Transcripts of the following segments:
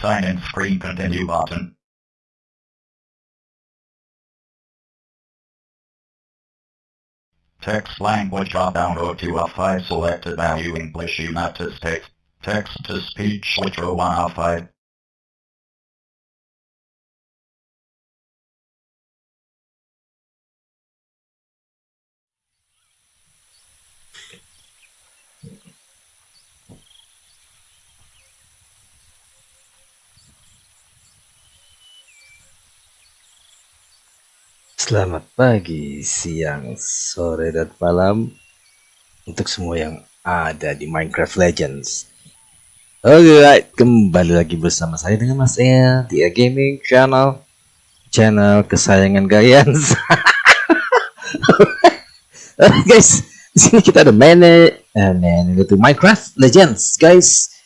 Sign in screen continue button. Text language drop down go to a 5 selected value English United States. Text to speech switch row 1 of 5. Selamat pagi, siang, sore, dan malam untuk semua yang ada di Minecraft Legends. Alright, kembali lagi bersama saya dengan Mas El di A Gaming Channel, channel kesayangan kalian. Guys, di sini kita ada main, uh, main itu Minecraft Legends, guys.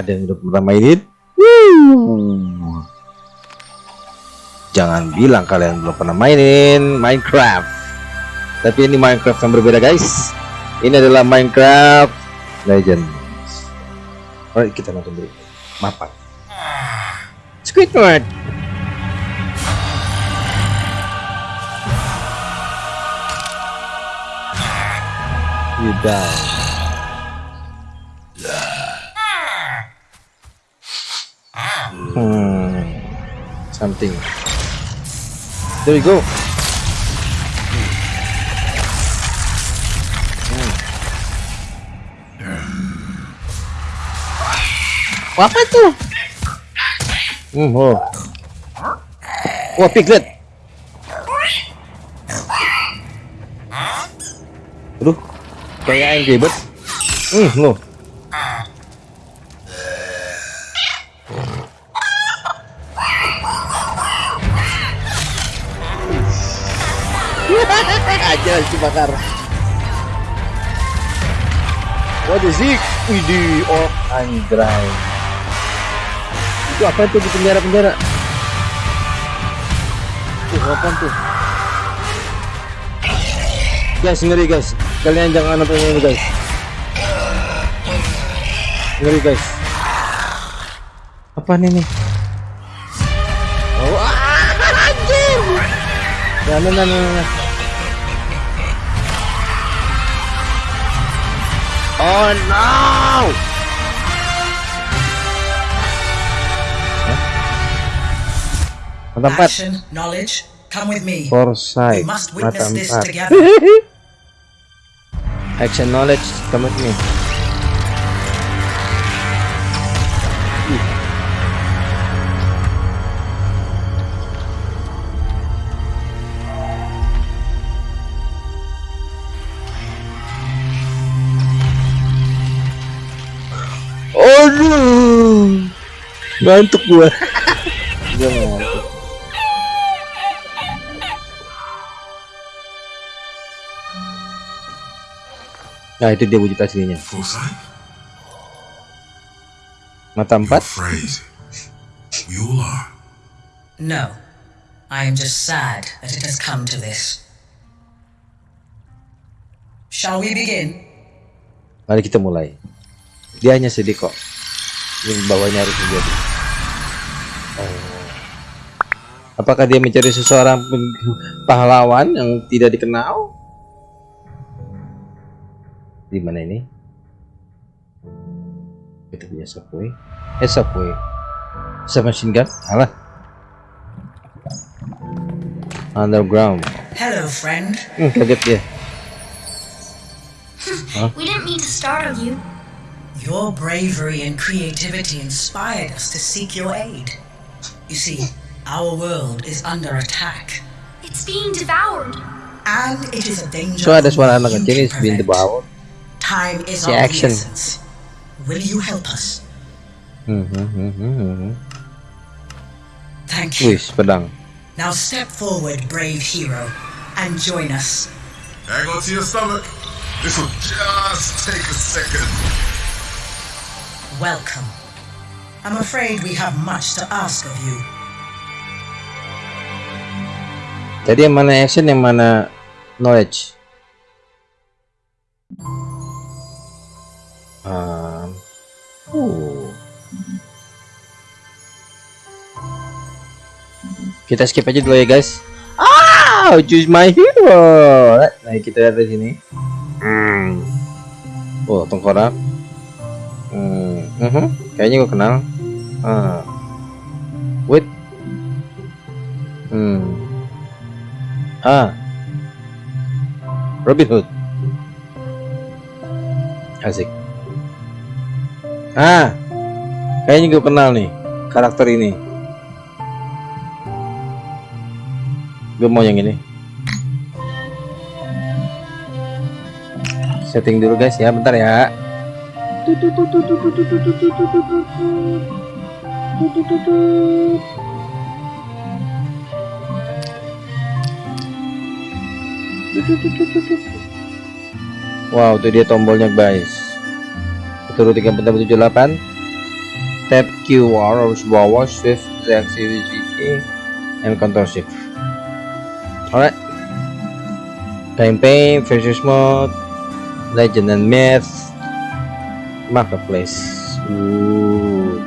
Ada yang udah pernah mainin jangan bilang kalian belum pernah mainin Minecraft. Tapi ini Minecraft yang berbeda guys. Ini adalah Minecraft Legends. Alright kita nonton dulu. Mapan. Squidward. You die something. There we go. Hmm. Apa itu? Hmm, oh. Wah, piglet. Aduh, kayak yang ribet. Hmm, loh. Aja dibakar. Is it? Widih oh anjay itu apa itu di penjara-penjara? Tuh apa tuh guys ngeri guys. Kalian jangan nonton ini guys. Ngeri guys. Apa nih nih? Oh anjir nah, nah, nah, nah, nah. Oh no! Mata Action, knowledge, come with me. Foresight. We must witness this together. Action knowledge, come with me. Ngantuk gua. Gua ngantuk. Nah itu dia wujud aslinya. Mata empat. You are. No, I am just sad that it has come to this. Shall we begin? Mari kita mulai. Dia hanya sedih kok. Yang bawahnya harus menjadi. Oh. Apakah dia mencari seseorang pahlawan yang tidak dikenal? Di mana ini? Kita punya subway. Eh subway. Submachine gun? Alah. Underground. Hello, friend. Hmm, kaget dia. huh? We didn't mean to startle you. Your bravery and creativity inspired us to seek your aid. You see, our world is under attack. It's being devoured. And it is a danger. So ada suara anak kecil is being devoured. Time is of action. the essence. Will you help us? Hmm, hmm, hmm, hmm, hmm. Thank you. Wis, pedang. Now step forward, brave hero, and join us. Hang on to your stomach. This will just take a second. Welcome. I'm afraid we have much to ask of you. Jadi yang mana action, yang mana knowledge? Um, uh. Kita skip aja dulu ya guys. Ah, choose my hero. Nah, kita lihat di sini. Hmm. Oh, tengkorak. Hmm. mhm. Kayaknya gue kenal. Ah. Wait. Hmm. Ah. Robin Hood. Asik. Ah. Kayaknya gue kenal nih karakter ini. Gue mau yang ini. Setting dulu guys ya, bentar ya. Wow, itu dia tombolnya guys. Itu 3478. Tap QR harus bawah shift activity and control shift. Alright. Campaign versus mode, legend and myth, marketplace. Ooh.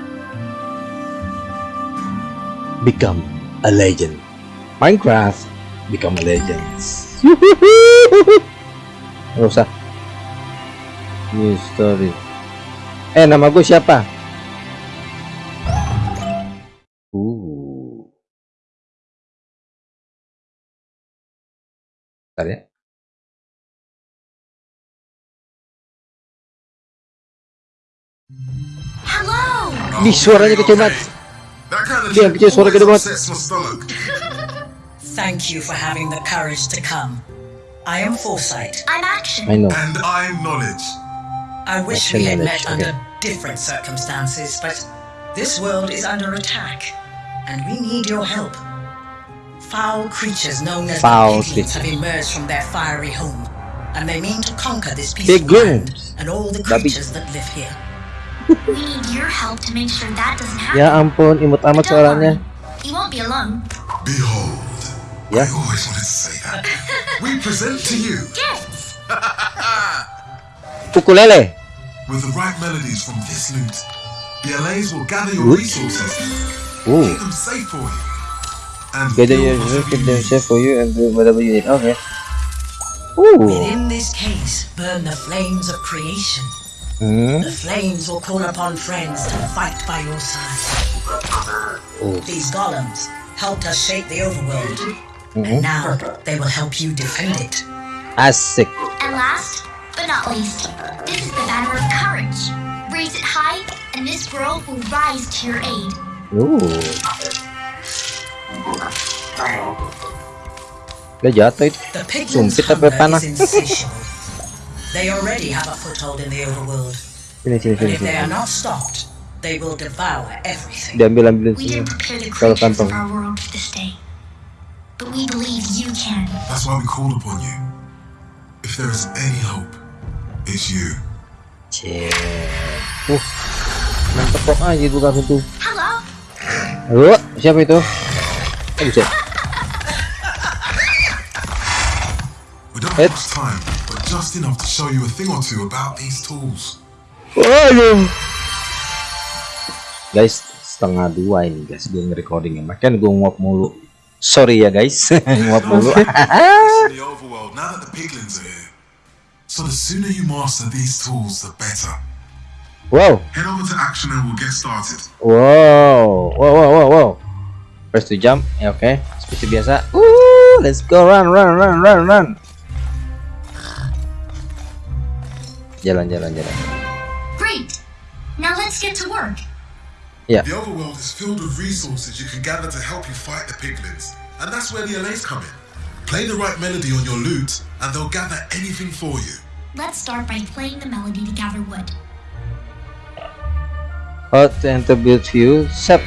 Become a legend. Minecraft become a legend. Nggak usah. New story. Eh, nama gue siapa? Uh. Bentar ya. Hello! Ih, suaranya kecil banget. That kind of Dia shit kecil, suara gede always banget. upsets my stomach. Thank you for having the courage to come. I am Foresight. I'm Action. I know. And I'm knowledge. I wish Action we had knowledge, met under different circumstances, but this world is under attack, and we need your help. Foul creatures known as Foul the piglins have emerged from their fiery home, and they mean to conquer this piece Piglins. of land and all the creatures that live here. We need your help to make sure that doesn't happen. Ya ampun, imut amat But don't suaranya. worry, you won't be alone. Behold. Yeah. I always wanted to say that. we present to you, Gifts! Ukulele. with the right melodies from this loot, the LAs will gather your resources, Ooh. keep them safe for you, and Gather build your whatever keep you them safe for you and do whatever you need. Okay. Ooh. Within this case burn the flames of creation. Hmm. The flames will call upon friends to fight by your side. Oh. These golems helped us shape the overworld, Mhm. and now they will help you defend it. Asik. And last, but not least, this is the banner of courage. Raise it high, and this world will rise to your aid. Ooh. Udah jatuh itu. The piglins' Sumpit apa hunger is insatiable. They already have a foothold in the overworld, Sini sini sini if they are sini. not stopped, they will devour everything. Diambil ambilin We sini. didn't prepare the Kalau creatures kantong. of our world for this day. But we believe you can. That's why we called upon you. If there is any hope, it's you. Cek. Uh. Mantep kok aja buka pintu. Hello? Halo, siapa itu? Eh, bisa. We don't have time, just enough to show you a thing or two about these tools. Waduh. Guys, setengah dua ini guys gue nge-recording ya. Makanya gue nguap mulu. Sorry ya guys, nguap mulu. So the sooner you master these tools, the better. wow, Head over to action and we'll get started. wow, wow, wow, wow, wow. Press to jump, ya oke. Seperti biasa. Uh, let's go run, run, run, run, run. Jalan, jalan, jalan. Great! Now let's get to work. Ya, The overworld is filled with resources you can gather to help you fight the piglins, and that's where the LAs come in. Play the right melody on your lute, and they'll gather anything for you. Let's start by playing the melody to gather wood. how to enter build view. Sep.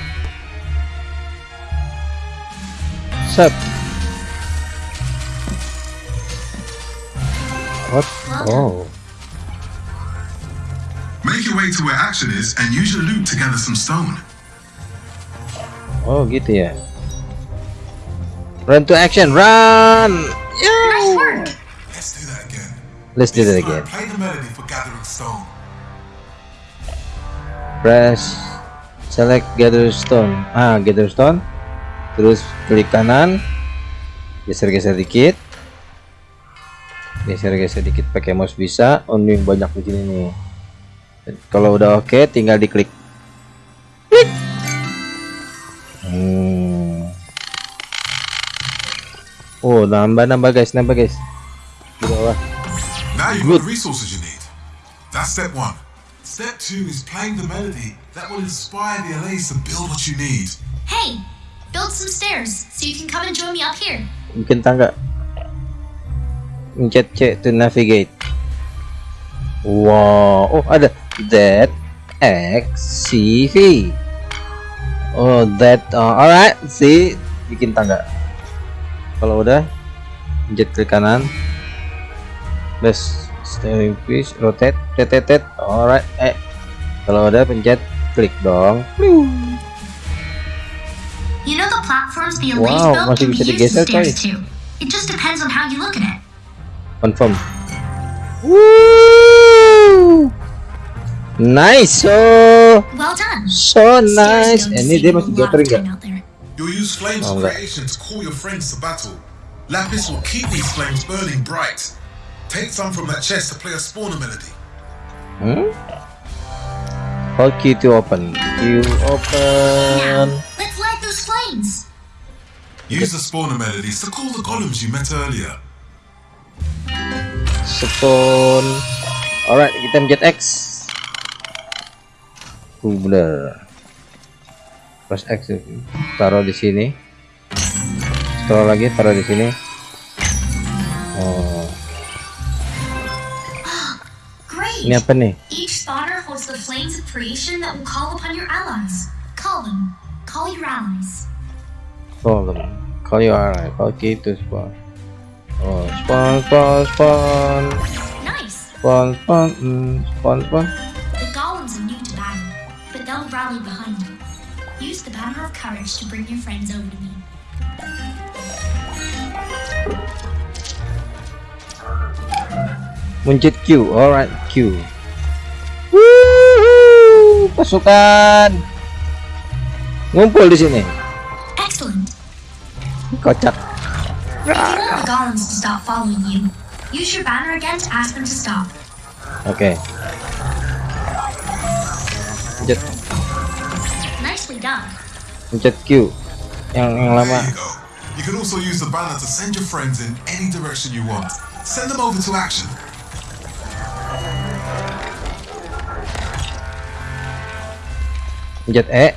Sep. What? Oh. Make your way to where action is and use your lute to gather some stone. Oh gitu ya. Run to action, run! Nice work. Let's do that again. Let's do that again. Play the melody for Gathering Stone. Press select gather stone. Ah, gather stone. Terus klik kanan. Geser-geser dikit. Geser-geser dikit pakai mouse bisa. Oh, ini banyak di sini nih. Kalau udah oke, tinggal diklik. Klik. Hmm. Oh, nambah-nambah guys, nambah guys. Di bawah. The resources you need. That's step one. Step two is playing the melody that will inspire the LAs to build what you need. Hey, build some stairs so you can come and join me up here. bikin tangga pencet C to navigate wow oh ada Z X C V. Oh that uh, alright. See bikin tangga. Kalau udah pencet klik kanan. Plus steering please rotate rotate alright eh. Kalau udah pencet klik dong. You know the platforms the Wow, built masih can be bisa used digeser, as stairs coy. too. It just depends on how you look at it. confirm. Woo! Nice so Well done. so nice don't ini save dia you a masih lot jatuh enggak out there. You'll use flames Oh, of that- creation to call your friends to battle. Lapis will keep these flames burning bright. Take some from that chest to play a spawner melody. hmm? hold Q to open Q open Now, let's light those flames. Use the spawner melodies to call the golems you met earlier. spawn alright kita mencet X Kubler press X taruh di sini. Scroll lagi taruh di sini. Oh. Ini apa nih? Each spawner holds the flames of creation that will call upon your allies. Call them. Call your allies. call you alright okay to spawn. Oh spawn spawn spawn. Nice. spawn spawn mm, spawn spawn but they'll rally behind you. Use the banner of courage to bring your friends over to me. mencet Q alright Q Wuhu, pasukan ngumpul di sini Excellent. kocak If you want the golems to stop following you, use your banner again to ask them to stop. oke mencet Mencet Q. Yang yang lama. You can also use the banner to send your friends in any direction you want. Send them over to action. pencet E.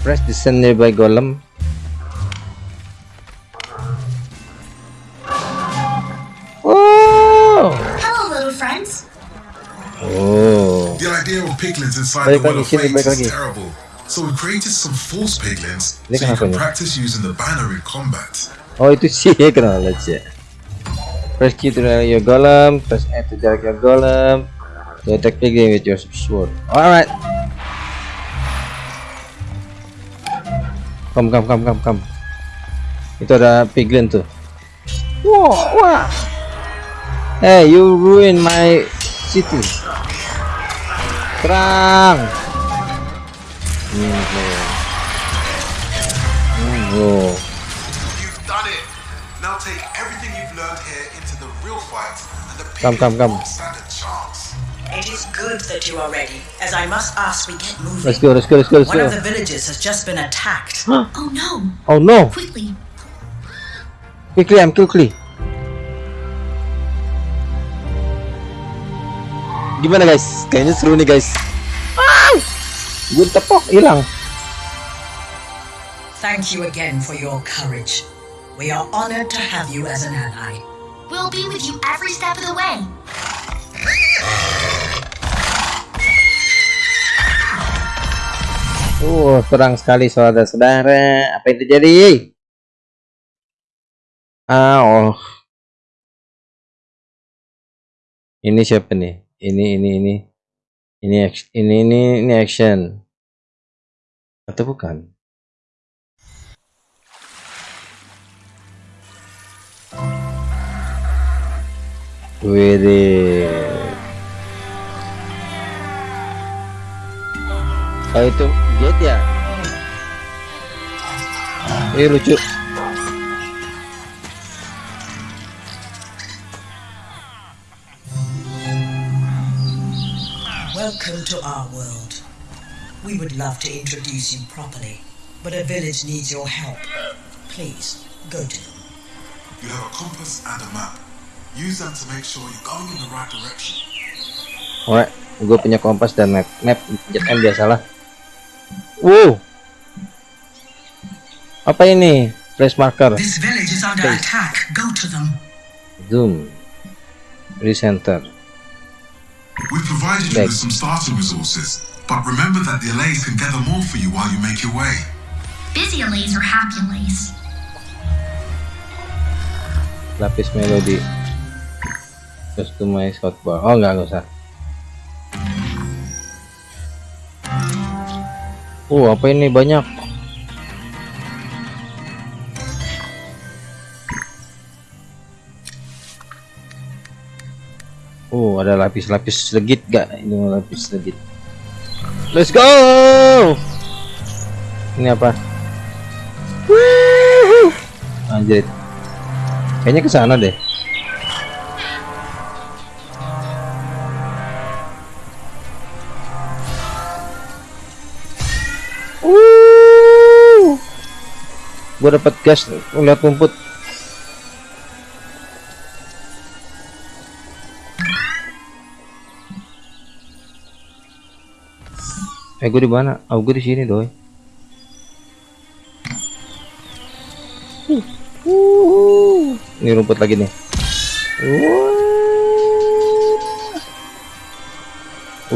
Press descend nearby golem piglins inside the Well of balik is terrible. So we created some false piglins so you can practice using the banner in combat. Oh itu sih knowledge ya. Press Q to your golem, press E to drag your golem. To attack piglin with your sword. Alright. Come come come come come. Itu ada piglin tuh. Wah wah. Hey you ruin my city. Serang. Hmm. Hmm, oh. You've done it. Now take everything you've learned here into the real fight, and the Come, come, come. won't stand a chance. It is good that you are ready, as I must ask we get moving. Let's go, let's go, let's go, let's One go. of the villages has just been attacked. Oh no! Oh no! Quickly, Quickly, I'm quickly. Gimana guys? Kayaknya seru nih guys. Ah! Gue tepok hilang. Thank you again for your courage. We are honored to have you as an ally. we'll be with you every step of the way. Uh, terang sekali saudara-saudara. Apa yang terjadi? Ah, oh. Ini siapa nih? ini ini ini ini ini ini ini action atau bukan Wede. Oh itu gate ya? Ini lucu. Welcome to our world. We would love to introduce you properly, but a village needs your help. Please, go to them. You have a compass and a map. Use them to make sure you're going in the right direction. Alright, gue punya kompas dan map. Map jet M biasalah. Wow. Apa ini? Place marker. This village is under attack. Go to them. Zoom. Recenter. Resources, but remember that the allays can gather more for you while you make your way. Busy allays or happy allays? Lapis melodi. Customize hotbar. Oh enggak, enggak usah. Oh, apa ini banyak? Ada lapis-lapis legit gak? Ini lapis legit. Let's go! Ini apa? Anjir. Kayaknya ke sana deh. Uh. Gua dapat gas lihat rumput. Eh gue di mana? Oh gue di sini doi. Uh, ini rumput lagi nih. Wah.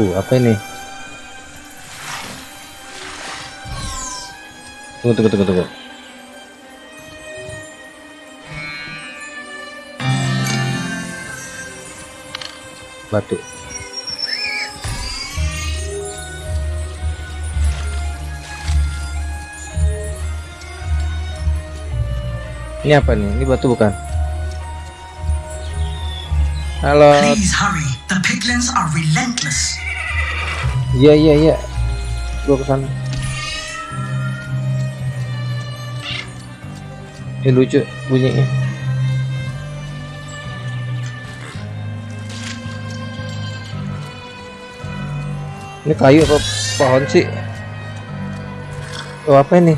Uh, apa ini? Tunggu, tunggu, tunggu, tunggu. Batu. Ini apa nih? Ini batu bukan? Halo. Please hurry. The piglins are relentless. Iya iya iya. Gua ke sana. Ini lucu bunyinya. Ini kayu apa pohon sih? Oh apa ini?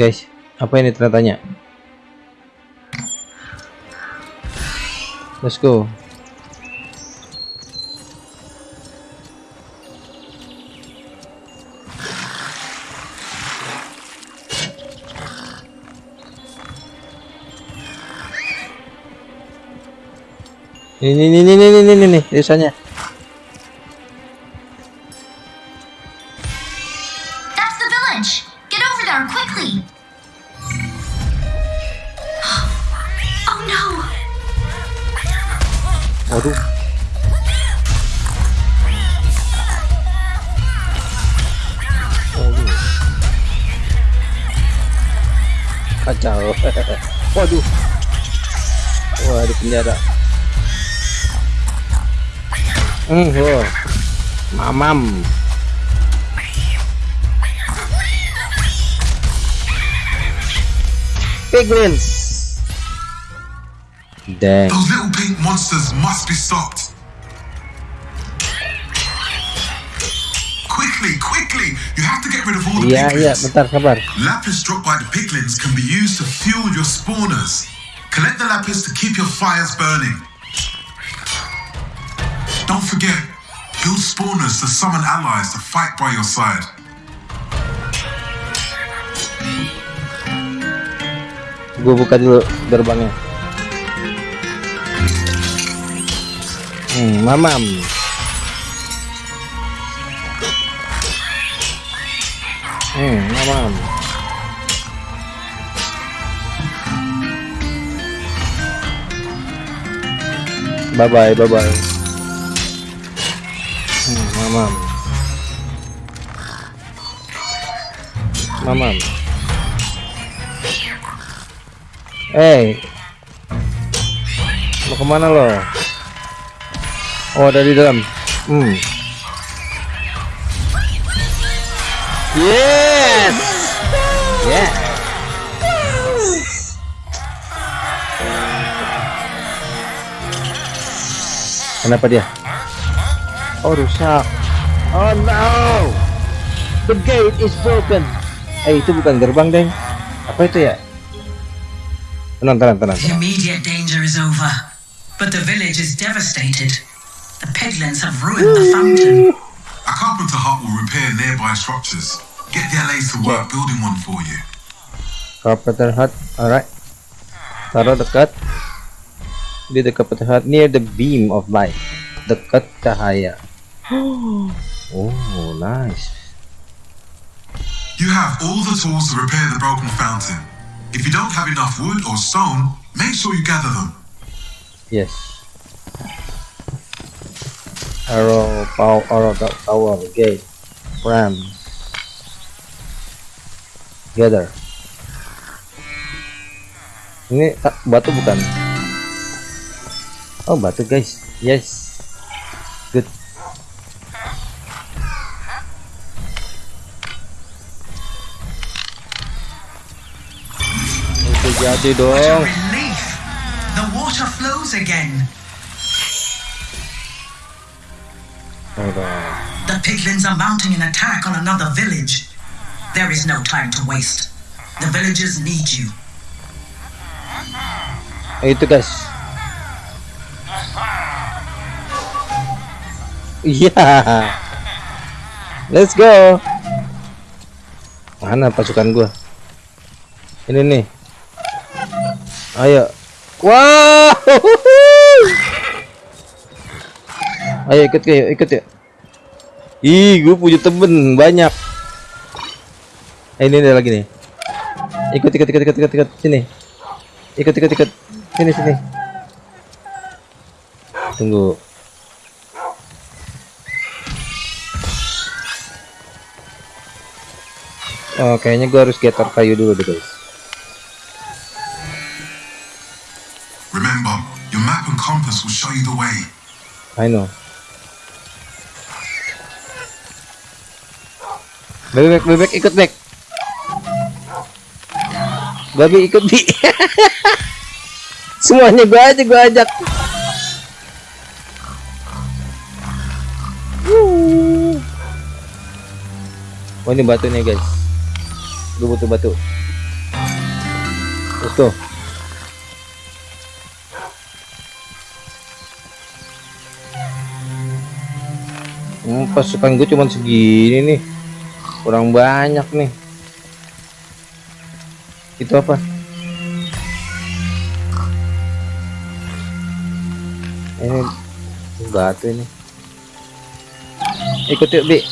Guys, apa ini ternyatanya? Let's go. Ini ini ini ini ini ini desanya. Piglins. Dang. Those little pink monsters must be stopped. Quickly, quickly! You have to get rid of all the iya, piglins. bentar sabar. Lapis dropped by the piglins can be used to fuel your spawners. Collect the lapis to keep your fires burning. Don't forget, build spawners to summon allies to fight by your side. Gue buka dulu gerbangnya. Hmm, mamam. Hmm, mamam. Bye bye, bye bye. Hmm, mamam. come on. Hey, mau ke mana lo? Oh, ada di dalam. Hmm. Yes. Yeah. Kenapa dia? Oh, rusak. Oh no. The gate is broken. Eh, itu bukan gerbang, Deng. Apa itu ya? Tenang, tenang, tenang. The immediate danger is over, but the village is devastated. The piglins have ruined the fountain. A carpenter hut will repair nearby structures. Get the LAs to work building one for you. Carpenter hut. Alright. Taruh dekat. Di dekat carpenter hut near the beam of light. Dekat cahaya. Oh, nice. You have all the tools to repair the broken fountain. If you don't have enough wood or stone, make sure you gather them. Yes. Arrow, power, arrow, ta- tower, gate, ram. Gather. Ini tak batu bukan? Oh batu guys. Yes. Good. Itu jadi dong. The water flows again. Hold on. The piglins are mounting an attack on another village. There is no time to waste. The villagers need you. itu guys iya let's go mana pasukan gua ini nih ayo. Wow. Ayo ikut yuk ikut yuk. Ih gue punya temen banyak. Eh, ini ada lagi nih. Ikut ikut ikut ikut ikut ikut. Sini. Ikut ikut ikut. Sini sini. Tunggu. Oh kayaknya gua harus getar kayu dulu deh guys I know bebek bebek ikut bek babi ikut bi. Semuanya gua aja gua ajak. Oh ini batunya guys. Gue butuh batu. Go Hmm, pasukan gue cuma segini nih. Kurang banyak nih. Itu apa? Ini batu ini. Ikut yuk bi.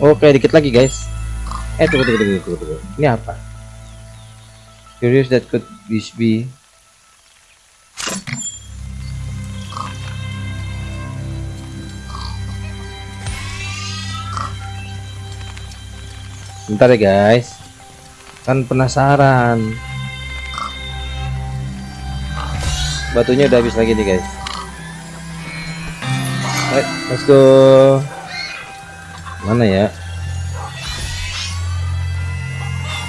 Oke dikit lagi guys. Eh tunggu tunggu tunggu, tunggu. ini apa? Curious that could this be Bentar ya guys Kan penasaran Batunya udah habis lagi nih guys Ayo, let's go Mana ya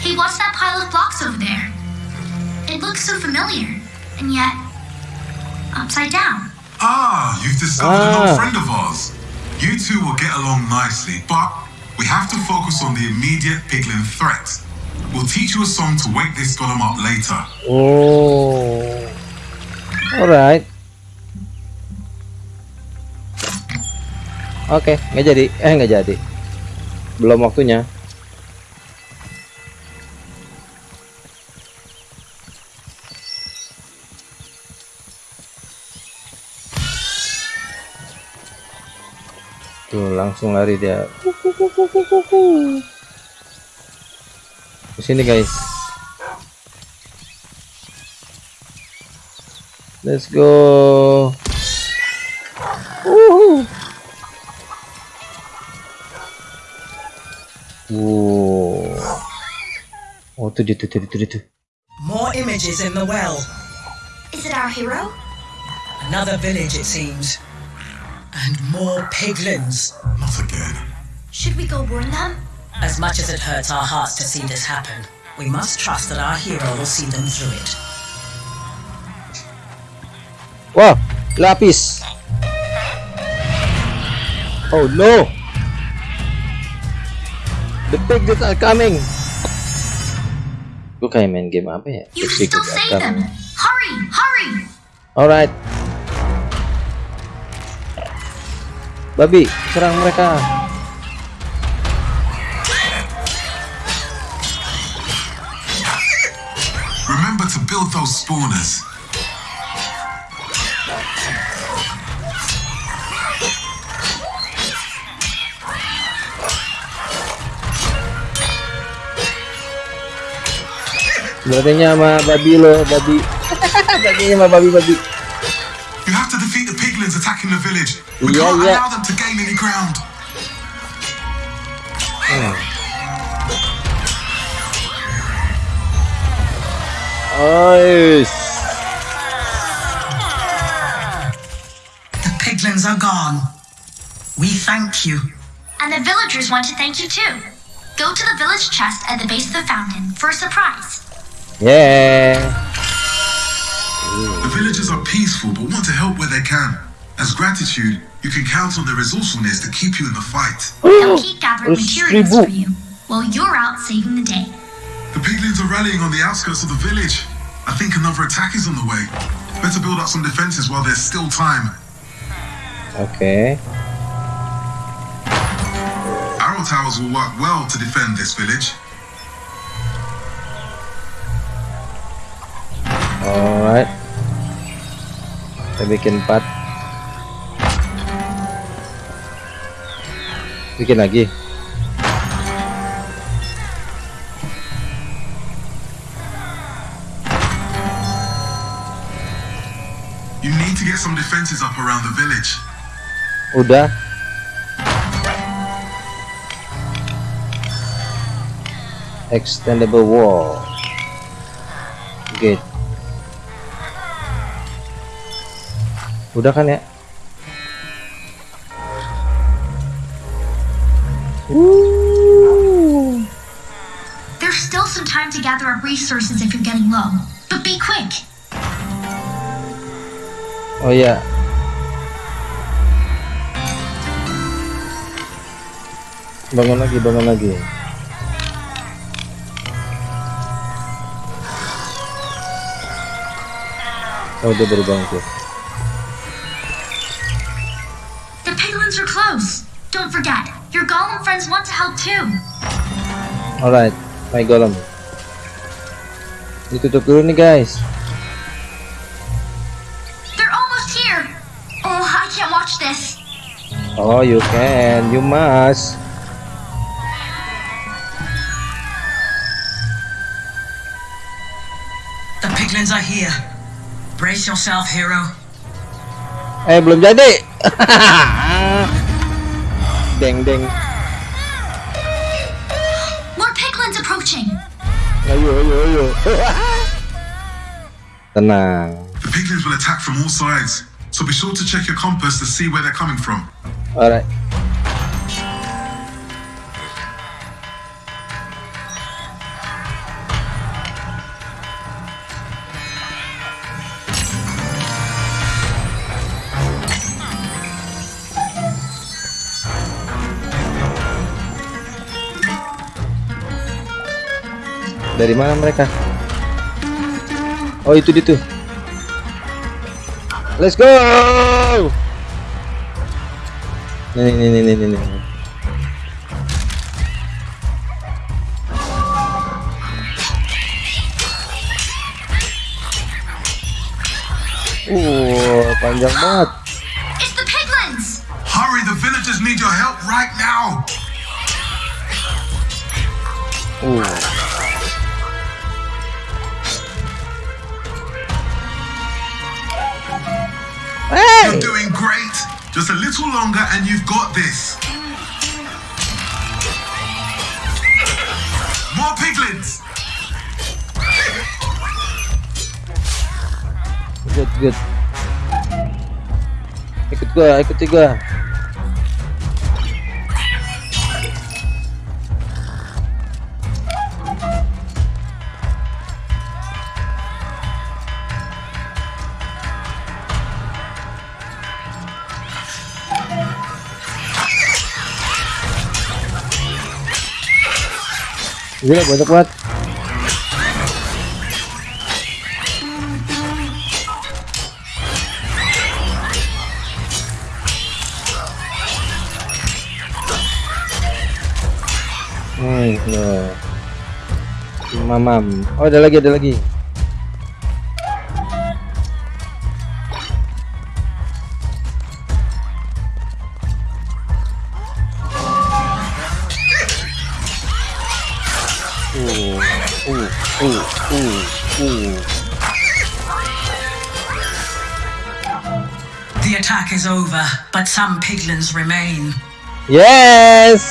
Hey, what's that pile of blocks over there? It looks so familiar, and yet upside down. Ah, you've discovered an old Ah. friend of ours. You two will get along nicely, but we have to focus on the immediate piglin threat. We'll teach you a song to wake this golem up later. Oh. Alright Oke nggak jadi. Eh nggak jadi. Belum waktunya. Tuh langsung lari dia. ke sini guys. Let's go. Woohoo. Whoa. oh tuh tuh tuh tuh tuh more images in the well. Is it our hero? Another village it seems. And more piglins. Not again. Should we go warn them? As much as it hurts our hearts to see this happen, we must trust that our hero will see them through it. Wow, lapis. Oh no. The piglets are coming. Gue kayak main game apa ya? You can still save them. Hurry, hurry! Alright. Babi, serang mereka. Those spawners. Berarti sama babi lo, babi. Berarti sama babi-babi. You have to defeat the piglins attacking the village. We Yeah, can't yeah. allow them to gain any ground. Nice. The piglins are gone. We thank you. And the villagers want to thank you too. Go to the village chest at the base of the fountain for a surprise. Yeah. The villagers are peaceful but want to help where they can. As gratitude, you can count on their resourcefulness to keep you in the fight. They'll keep gathering materials for you while you're out saving the day. The piglins are rallying on the outskirts of the village. I think another attack is on the way. Better build up some defenses while there's still time. Okay. Arrow towers will work well to defend this village. Alright. Kita bikin 4. Bikin lagi. Get some defenses up around the village. Udah. Extendable wall. Gate. Udah kan ya? Woo. There's still some time to gather up resources if you're getting low. But be quick. Oh iya. Bangun lagi, bangun lagi. Oh, dia baru bangun tuh. The piglins are close. Don't forget, your golem friends want to help too. Alright, my golem. Ditutup dulu nih guys. Oh, you can, you must. The piglins are here. Brace yourself, hero. Eh, belum jadi. deng deng. More piglins approaching. Ayo, ayo, ayo. Tenang. The piglins will attack from all sides, so be sure to check your compass to see where they're coming from. Alright. Dari mana mereka? Oh itu itu. Let's go. Nih nih nih nih nih. nih. Uh, panjang banget. It's the piglins. Hurry, the villagers need your help right now. Uh. Just a little longer and you've got this. More piglins. Good, good. Ikut gua, ikuti gua. Gila banyak banget Hmm, no. Mamam. Oh, ada lagi, ada lagi. Some piglins remain. Yes.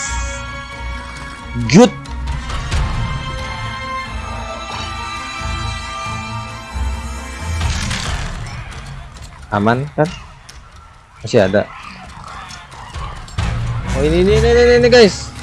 Good. Aman kan? Masih ada. Oh ini ini ini ini, guys.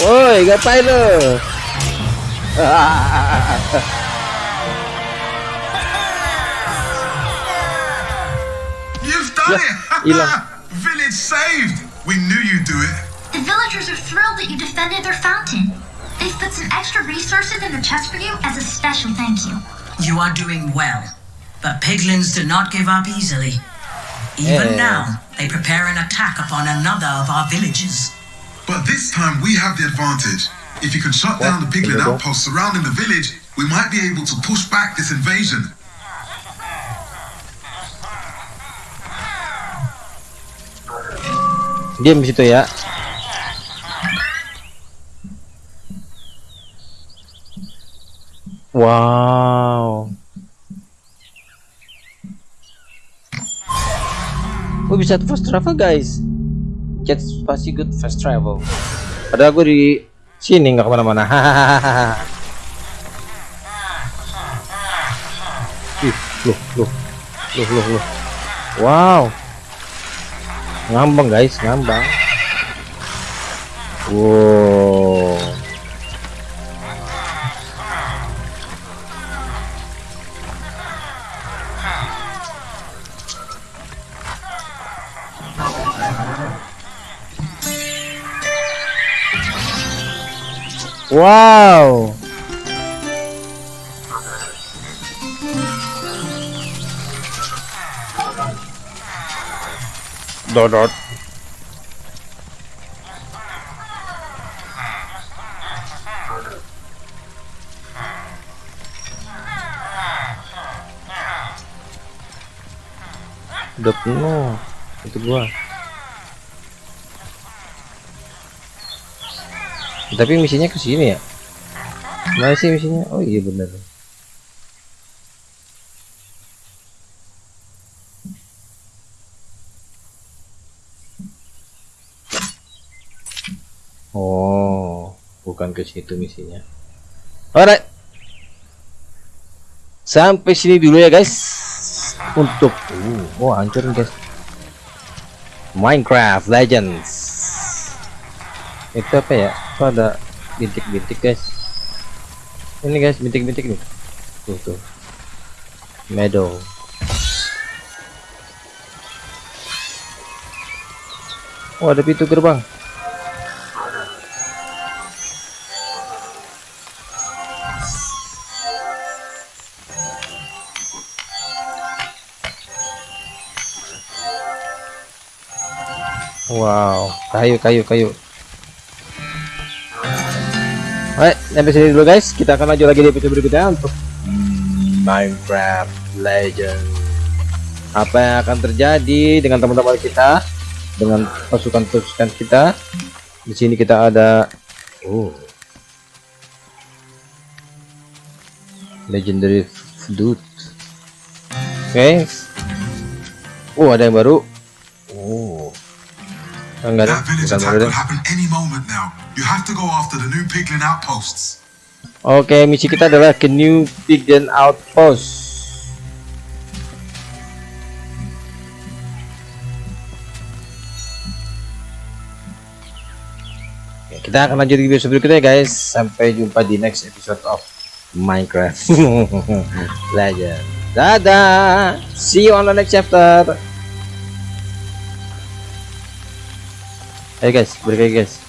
Woi, ngapain lo? You've done Yeah, it! Village saved! We knew you'd do it. The villagers are thrilled that you defended their fountain. They've put some extra resources in the chest for you as a special thank you. You are doing well, but piglins do not give up easily. Even Yeah. now, they prepare an attack upon another of our villages. But this time we have the advantage. If you can shut down the piglin Hello. outposts surrounding the village, we might be able to push back this invasion. Diam di situ ya. Wow. Oh bisa fast travel guys. Jet pasti good fast travel. Padahal gue di sini nggak ke mana-mana. Ih, loh, loh, loh, loh, loh. Wow. Ngambang guys, ngambang. Wow. Wow. Dodot. Udah penuh itu gua. Tapi misinya ke sini ya? Sih misinya? Oh iya bener. Oh, bukan ke situ misinya. Alright. Sampai sini dulu ya guys. Untuk uh, oh hancur guys. Minecraft Legends. Itu apa ya? Itu ada bintik-bintik guys. Ini guys bintik-bintik nih. Tuh tuh. Meadow. Oh ada pintu gerbang. Wow, kayu, kayu, kayu. Alright, sampai sini dulu guys. Kita akan lanjut lagi di episode berikutnya untuk Minecraft Legend. Apa yang akan terjadi dengan teman-teman kita, dengan pasukan-pasukan kita? Di sini kita ada, oh, legendary flute oke oh ada yang baru oh enggak bukan piglin. Oke, misi kita adalah ke New Pigeon Outpost. Oke, kita akan lanjut di video berikutnya guys. Sampai jumpa di next episode of Minecraft Legend. Dadah. See you on the next chapter. Ayo guys, balik lagi guys.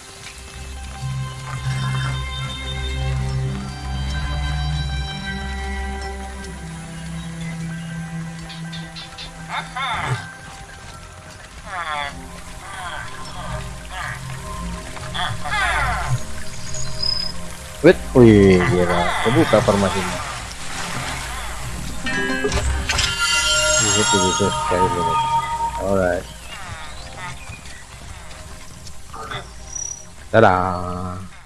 Wait, wih, gila, kebuka formasinya. Bisa bisa sekali dulu. Alright. Dadah.